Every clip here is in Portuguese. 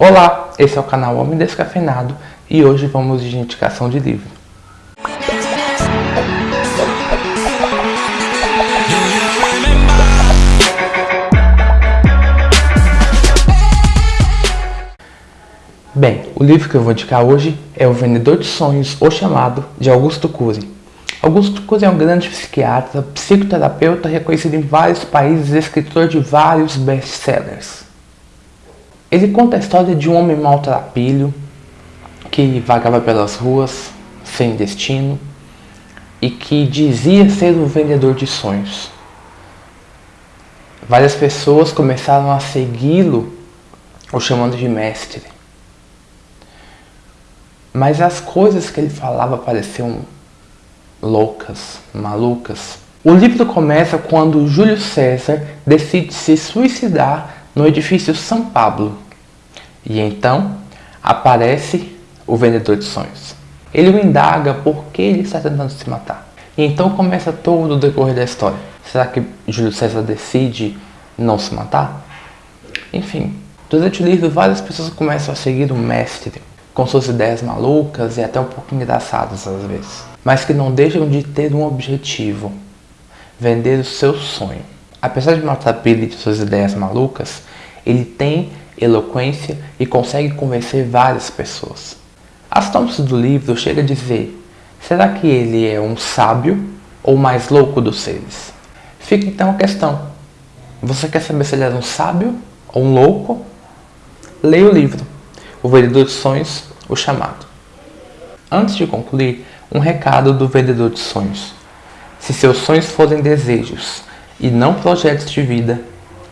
Olá, esse é o canal Homem Descafeinado e hoje vamos de indicação de livro. Bem, o livro que eu vou indicar hoje é O Vendedor de Sonhos, O Chamado, de Augusto Cury. Augusto Cury é um grande psiquiatra, psicoterapeuta reconhecido em vários países e escritor de vários best-sellers. Ele conta a história de um homem maltrapilho que vagava pelas ruas sem destino e que dizia ser um vendedor de sonhos. Várias pessoas começaram a segui-lo, o chamando de mestre. Mas as coisas que ele falava pareciam loucas, malucas. O livro começa quando Júlio César decide se suicidar no edifício São Pablo. E então aparece o vendedor de sonhos. Ele o indaga por que ele está tentando se matar. E então começa todo o decorrer da história. Será que Júlio César decide não se matar? Enfim, durante o livro várias pessoas começam a seguir o mestre com suas ideias malucas e até um pouco engraçadas às vezes, mas que não deixam de ter um objetivo, vender o seu sonho. Apesar de matar Billy de suas ideias malucas, ele tem eloquência e consegue convencer várias pessoas. A sinopse do livro chega a dizer, será que ele é um sábio ou mais louco dos seres? Fica então a questão, você quer saber se ele é um sábio ou um louco? Leia o livro. O Vendedor de Sonhos, o chamado. Antes de concluir, um recado do Vendedor de Sonhos. Se seus sonhos forem desejos e não projetos de vida,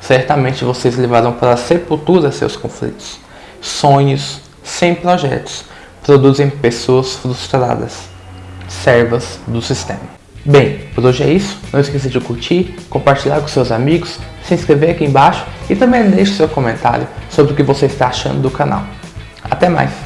certamente vocês levarão para a sepultura seus conflitos. Sonhos sem projetos produzem pessoas frustradas, servas do sistema. Bem, por hoje é isso. Não esqueça de curtir, compartilhar com seus amigos, se inscrever aqui embaixo e também deixe seu comentário sobre o que você está achando do canal. Até mais!